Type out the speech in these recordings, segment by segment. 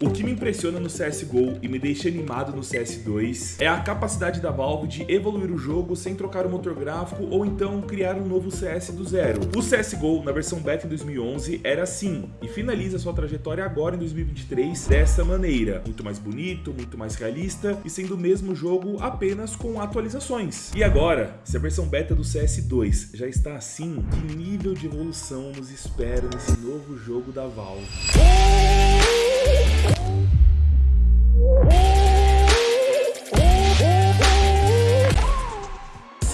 O que me impressiona no CSGO e me deixa animado no CS2 é a capacidade da Valve de evoluir o jogo sem trocar o motor gráfico ou então criar um novo CS do zero. O CSGO, na versão beta em 2011, era assim, e finaliza sua trajetória agora em 2023 dessa maneira. Muito mais bonito, muito mais realista e sendo o mesmo jogo apenas com atualizações. E agora, se a versão beta do CS2 já está assim, que nível de evolução nos espera nesse novo jogo da Valve? you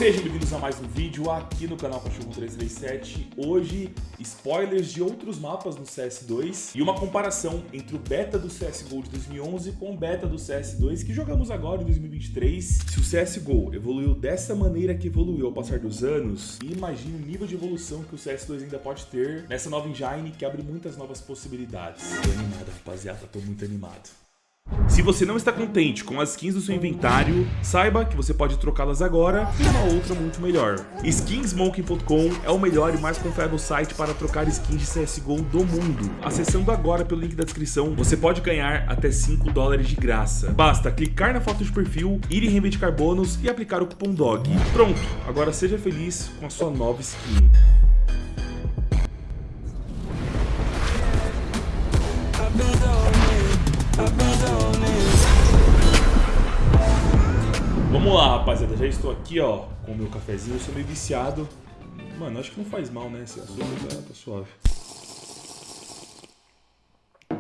Sejam bem-vindos a mais um vídeo aqui no canal Cachorro 337. Hoje, spoilers de outros mapas no CS2 e uma comparação entre o beta do CSGO de 2011 com o beta do CS2 que jogamos agora em 2023. Se o CSGO evoluiu dessa maneira que evoluiu ao passar dos anos, imagine o nível de evolução que o CS2 ainda pode ter nessa nova engine que abre muitas novas possibilidades. Tô animado, rapaziada, tô muito animado. Se você não está contente com as skins do seu inventário, saiba que você pode trocá-las agora por uma outra muito melhor. Skinsmonkey.com é o melhor e mais confiável site para trocar skins de CSGO do mundo. Acessando agora pelo link da descrição, você pode ganhar até 5 dólares de graça. Basta clicar na foto de perfil, ir em reivindicar bônus e aplicar o cupom DOG. Pronto, agora seja feliz com a sua nova skin. Vamos lá, rapaziada. Já estou aqui, ó, com o meu cafezinho. Eu sou meio viciado. Mano, acho que não faz mal, né? Esse açúcar tá, tá suave.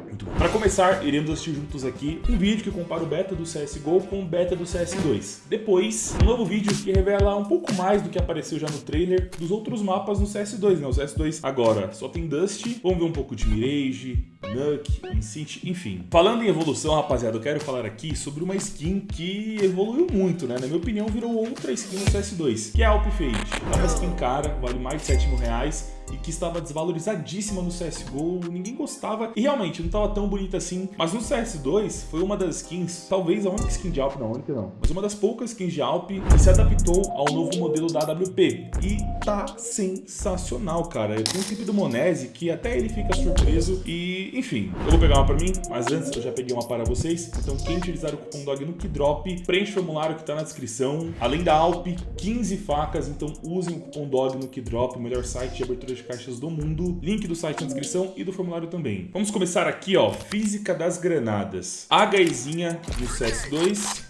Muito bom. Para começar, iremos assistir juntos aqui um vídeo que compara o beta do CSGO com o beta do CS2. Depois, um novo vídeo que revela um pouco mais do que apareceu já no trailer dos outros mapas no CS2, né? O CS2 agora só tem Dust, vamos ver um pouco de Mirage, Nuke, Incint, enfim. Falando em evolução, rapaziada, eu quero falar aqui sobre uma skin que evoluiu muito, né? Na minha opinião, virou outra skin no CS2, que é a Alp Fade. É uma skin cara, vale mais de 7 mil reais e que estava desvalorizadíssima no CSGO, ninguém gostava e realmente não estava tão bonita assim. Mas no CS2 foi uma das skins, talvez a única skin de Alp, não, a única não, mas uma das poucas skins de Alp que se adaptou ao novo modelo da AWP. E tá sensacional, cara. Tem um clipe do Monese que até ele fica surpreso e, enfim, eu vou pegar uma pra mim, mas antes eu já peguei uma para vocês. Então quem utilizar o cupom DOG no Kidrop, preenche o formulário que tá na descrição. Além da Alp, 15 facas, então usem o cupom DOG no Kidrop, o melhor site de abertura de caixas do mundo. Link do site na descrição e do formulário também. Vamos começar aqui, ó, física das granadas. HEzinha no CS2.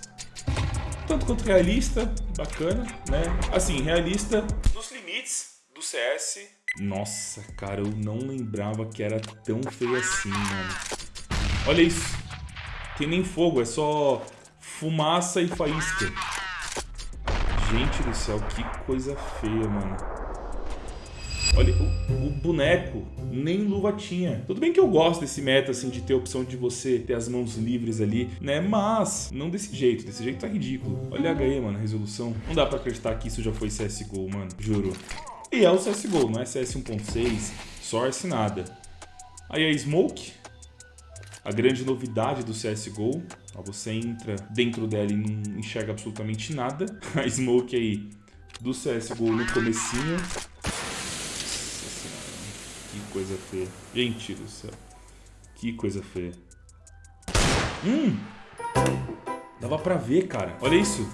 Tanto quanto realista, bacana, né? Assim, realista nos limites do CS. Nossa, cara, eu não lembrava que era tão feio assim, mano. Olha isso. Tem nem fogo, é só fumaça e faísca. Gente do céu, que coisa feia, mano. Olha, o, o, boneco nem luva tinha. Tudo bem que eu gosto desse meta, assim, de ter a opção de você ter as mãos livres ali, né? Mas, não desse jeito. Desse jeito tá ridículo. Olha a HE, mano, a resolução. Não dá pra acreditar que isso já foi CSGO, mano. Juro. E é o CSGO, não é CS 1.6, Source, nada. Aí a Smoke, a grande novidade do CSGO. Ó, você entra dentro dela e não enxerga absolutamente nada. A Smoke aí do CSGO no comecinho. Coisa feia. Gente do céu. Que coisa feia. Hum! Dava pra ver, cara. Olha isso.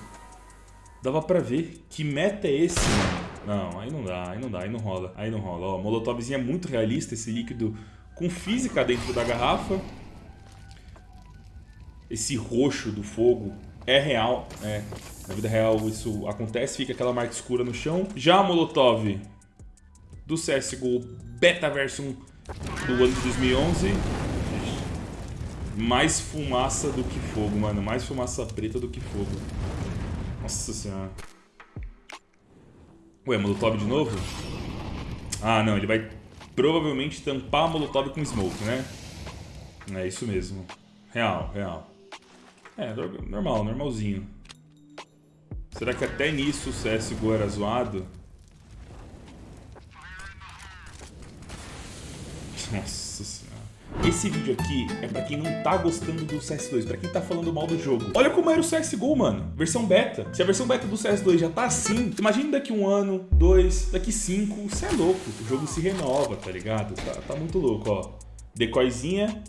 Dava pra ver. Que meta é esse, mano? Não, aí não dá, aí não dá, aí não rola. Aí não rola. Ó, molotovzinha é muito realista, esse líquido com física dentro da garrafa. Esse roxo do fogo é real, né? Na vida real isso acontece, fica aquela marca escura no chão. Já a Molotov do CSGO Beta Version do ano de 2011. Mais fumaça do que fogo, mano. Mais fumaça preta do que fogo. Nossa senhora. Ué, Molotov de novo? Ah, não. Ele vai provavelmente tampar a Molotov com Smoke, né? É isso mesmo. Real, real. É, normal, normalzinho. Será que até nisso o CSGO era zoado? Nossa senhora. Esse vídeo aqui é pra quem não tá gostando do CS2, pra quem tá falando mal do jogo. Olha como era o CSGO, mano. Versão beta. Se a versão beta do CS2 já tá assim, imagina daqui um ano, dois, daqui cinco. Você é louco. O jogo se renova, tá ligado? Tá, tá muito louco, ó. Decoizinha.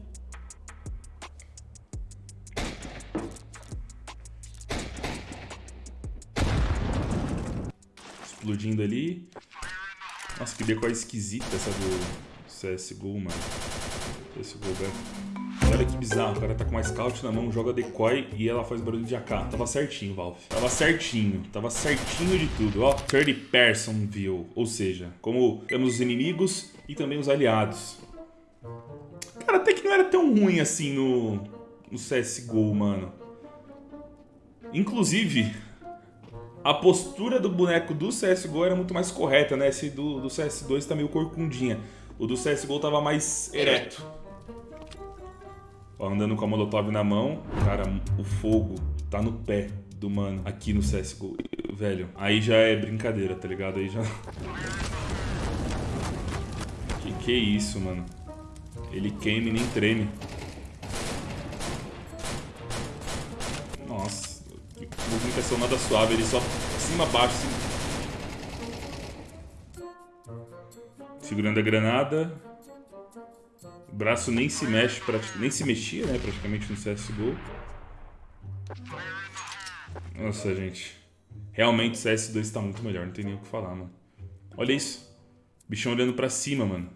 Explodindo ali. Nossa, que decoy esquisita essa do... CSGO, mano. CSGO Beta. Olha que bizarro, o cara tá com uma scout na mão, joga decoy e ela faz barulho de AK. Tava certinho, Valve. Tava certinho, tava certinho de tudo, ó. Third person view, ou seja, como temos os inimigos e também os aliados. Cara, até que não era tão ruim assim no, no CSGO, mano. Inclusive, a postura do boneco do CSGO era muito mais correta, né? Esse do, do CS2 tá meio corcundinha. O do CSGO tava mais ereto. Ó, andando com a Molotov na mão. Cara, o fogo tá no pé do mano aqui no CSGO. Velho, aí já é brincadeira, tá ligado? Aí já... Que que é isso, mano? Ele queima e nem treme. Nossa, que movimentação nada suave, ele só cima baixo. Assim. Segurando a granada. O braço nem se mexe, nem se mexia, né, praticamente no CSGO. Nossa, gente. Realmente o CS2 tá muito melhor, não tem nem o que falar, mano. Olha isso. Bichão olhando pra cima, mano.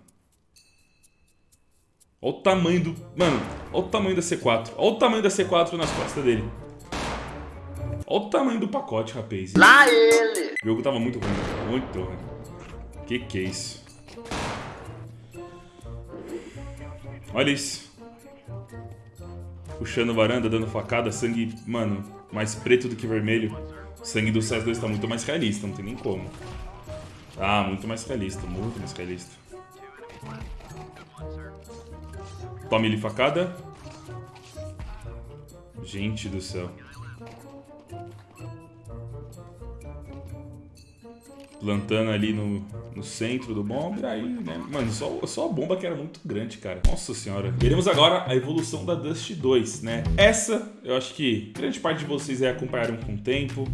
Olha o tamanho do... Mano, olha o tamanho da C4. Olha o tamanho da C4 nas costas dele. Olha o tamanho do pacote, rapaz. Lá ele! O jogo tava muito ruim, muito ruim. Que que é isso? Olha isso. Puxando varanda, dando facada, sangue, mano, mais preto do que vermelho. O sangue do CS2 tá muito mais realista, não tem nem como. Ah, muito mais realista, muito mais realista. Tome ele facada. Gente do céu. Plantando ali no, no centro do bomba. Aí, né? Mano, só, só a bomba que era muito grande, cara. Nossa senhora. Veremos agora a evolução da Dust 2, né? Essa, eu acho que grande parte de vocês aí acompanharam com o tempo.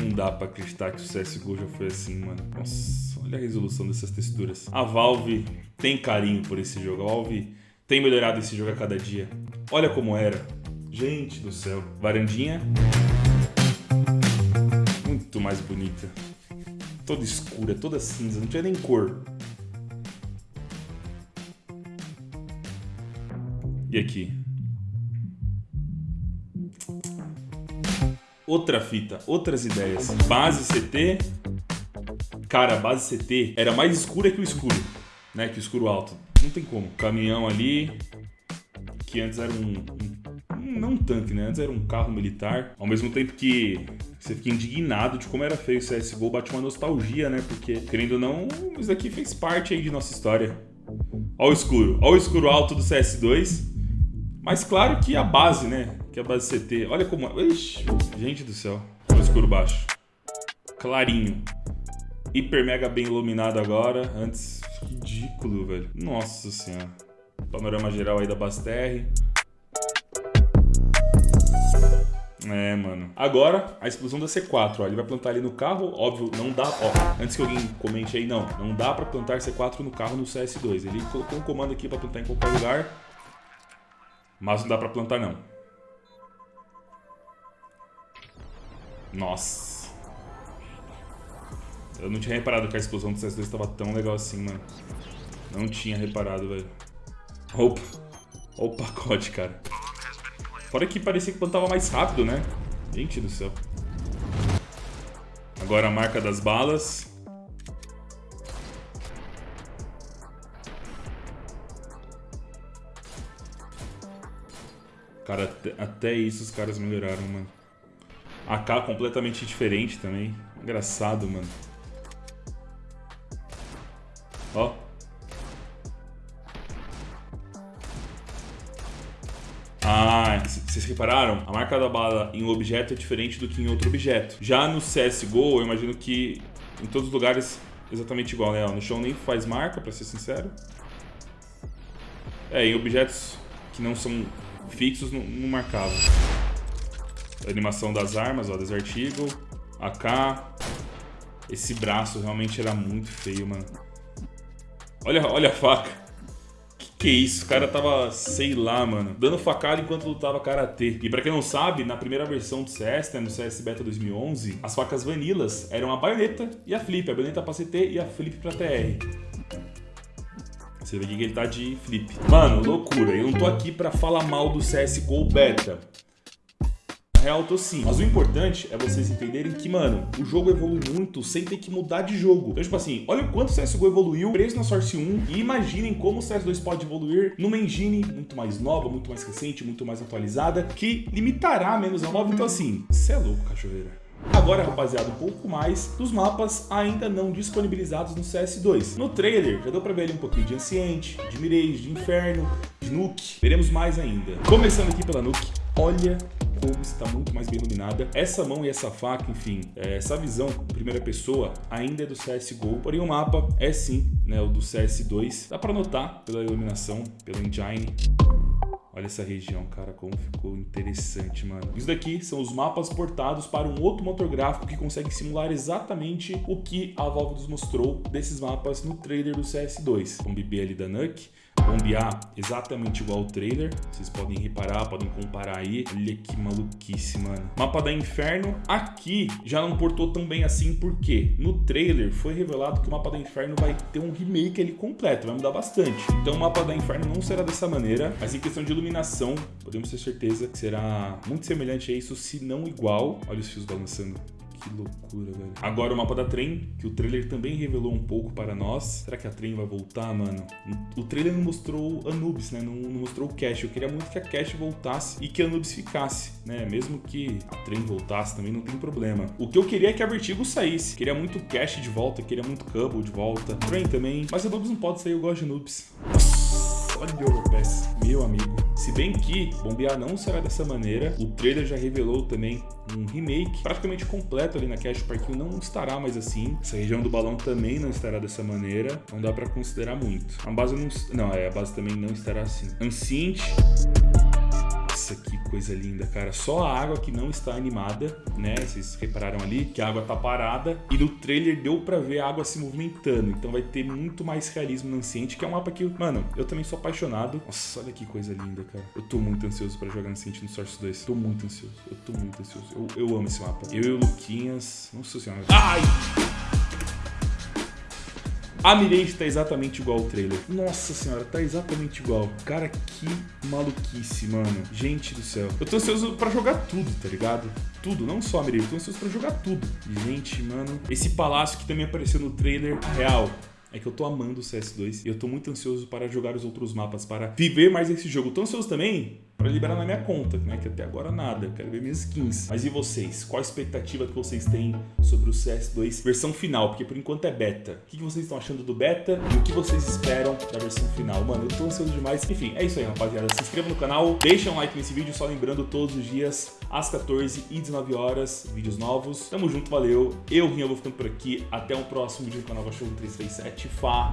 Não dá pra acreditar que o CSGO já foi assim, mano. Nossa. Olha a resolução dessas texturas. A Valve tem carinho por esse jogo. A Valve tem melhorado esse jogo a cada dia. Olha como era. Gente do céu. Varandinha. Muito mais bonita. Toda escura, toda cinza. Não tinha nem cor. E aqui? Outra fita, outras ideias. Base CT, Cara, a base CT era mais escura que o escuro, né? Que o escuro alto. Não tem como. Caminhão ali, que antes era um, um, Não um tanque, né? Antes era um carro militar. Ao mesmo tempo que você fica indignado de como era feio o CSGO, bate uma nostalgia, né? Porque, querendo ou não, isso daqui fez parte aí de nossa história. Ó o escuro. Ó o escuro alto do CS2. Mas claro que a base, né? Que a base CT. Olha como... Ixi, gente do céu. Olha o escuro baixo. Clarinho hiper mega bem iluminado agora. Antes, ridículo, velho. Nossa senhora. Panorama geral aí da Basterre. É, mano. Agora, a explosão da C4, ó. Ele vai plantar ali no carro, óbvio, não dá... Ó, antes que alguém comente aí, não. Não dá pra plantar C4 no carro no CS2. Ele colocou um comando aqui pra plantar em qualquer lugar. Mas não dá pra plantar, não. Nossa. Eu não tinha reparado que a explosão do CS2 estava tão legal assim, mano. Não tinha reparado, velho. Opa. Olha o pacote, cara. Fora que parecia que plantava mais rápido, né? Gente do céu. Agora a marca das balas. Cara, até, até isso os caras melhoraram, mano. AK completamente diferente também. Engraçado, mano. Vocês repararam? A marca da bala em um objeto é diferente do que em outro objeto. Já no CSGO, eu imagino que em todos os lugares exatamente igual, né? no chão nem faz marca, pra ser sincero. É, em objetos que não são fixos, não, não marcava. A animação das armas, ó, Desert Eagle, AK. Esse braço realmente era muito feio, mano. Olha, olha a faca. Que isso, o cara tava, sei lá, mano, dando facada enquanto lutava karatê. E pra quem não sabe, na primeira versão do CS, né, no CS Beta 2011, as facas vanilas eram a baioneta e a flip, a baioneta pra CT e a flip pra TR. Você vê que ele tá de flip. Mano, loucura. Eu não tô aqui pra falar mal do CSGO Beta real tô sim. Mas o importante é vocês entenderem que, mano, o jogo evolui muito sem ter que mudar de jogo. Então, tipo assim, olha o quanto o CSGO evoluiu preso na Source 1 e imaginem como o CS2 pode evoluir numa engine muito mais nova, muito mais recente, muito mais atualizada, que limitará menos a nova. Então, assim, você é louco, cachoeira. Agora, rapaziada, um pouco mais dos mapas ainda não disponibilizados no CS2. No trailer, já deu pra ver ali um pouquinho de Anciente, de Mirage, de Inferno, de Nuke. Veremos mais ainda. Começando aqui pela Nuke, olha como está muito mais bem iluminada. Essa mão e essa faca, enfim, é, essa visão primeira pessoa ainda é do CSGO, porém o mapa é sim né, o do CS2. Dá para notar pela iluminação, pela engine. Olha essa região, cara, como ficou interessante, mano. Isso daqui são os mapas portados para um outro motor gráfico que consegue simular exatamente o que a Valve nos mostrou desses mapas no trailer do CS2. Com o BB ali da Nuke, bombear exatamente igual ao trailer. Vocês podem reparar, podem comparar aí. Olha que maluquice, mano. Mapa da Inferno. Aqui já não portou tão bem assim, porque no trailer foi revelado que o Mapa da Inferno vai ter um remake ali completo, vai mudar bastante. Então o Mapa da Inferno não será dessa maneira, mas em questão de iluminação, podemos ter certeza que será muito semelhante a isso, se não igual. Olha os fios balançando. Que loucura, velho. Agora o mapa da Trem, que o trailer também revelou um pouco para nós. Será que a Trem vai voltar, mano? O trailer não mostrou Anubis, né? Não, não mostrou o Cash. Eu queria muito que a Cash voltasse e que a Anubis ficasse, né? Mesmo que a Trem voltasse também não tem problema. O que eu queria é que a Vertigo saísse. Queria muito Cash de volta, queria muito Cubble de volta. Trem também. Mas Anubis não pode sair, eu gosto de Anubis. Nossa, o Overpass, meu amigo. Se bem que bombear não será dessa maneira, o trailer já revelou também um remake praticamente completo ali na Cash Park não estará mais assim. Essa região do balão também não estará dessa maneira, não dá para considerar muito. A base não, não, é, a base também não estará assim. Ancient nossa, que coisa linda, cara. Só a água que não está animada, né? Vocês repararam ali que a água tá parada e no trailer deu pra ver a água se movimentando. Então vai ter muito mais realismo no Anciente, que é um mapa que, mano, eu também sou apaixonado. Nossa, olha que coisa linda, cara. Eu tô muito ansioso pra jogar Anciente no Source 2. Tô muito ansioso. Eu tô muito ansioso. Eu, eu amo esse mapa. Eu e o Luquinhas. Nossa senhora. Ai! A Mirage tá exatamente igual ao trailer. Nossa senhora, tá exatamente igual. Cara, que maluquice, mano. Gente do céu. Eu tô ansioso pra jogar tudo, tá ligado? Tudo, não só a Mirage, eu tô ansioso pra jogar tudo. Gente, mano. Esse palácio que também apareceu no trailer, real é que eu tô amando o CS2 e eu tô muito ansioso para jogar os outros mapas, para viver mais esse jogo. Tô ansioso também para liberar na minha conta, né? Que até agora nada, quero ver minhas skins. Mas e vocês? Qual a expectativa que vocês têm sobre o CS2 versão final? Porque por enquanto é beta. O que vocês estão achando do beta e o que vocês esperam da versão final? Mano, eu tô ansioso demais. Enfim, é isso aí, rapaziada. Se inscreva no canal, deixa um like nesse vídeo, só lembrando todos os dias, às 14 e 19 horas, vídeos novos. Tamo junto, valeu. Eu, Rinha, vou ficando por aqui. Até o próximo vídeo do canal Cachorro 337. Falou!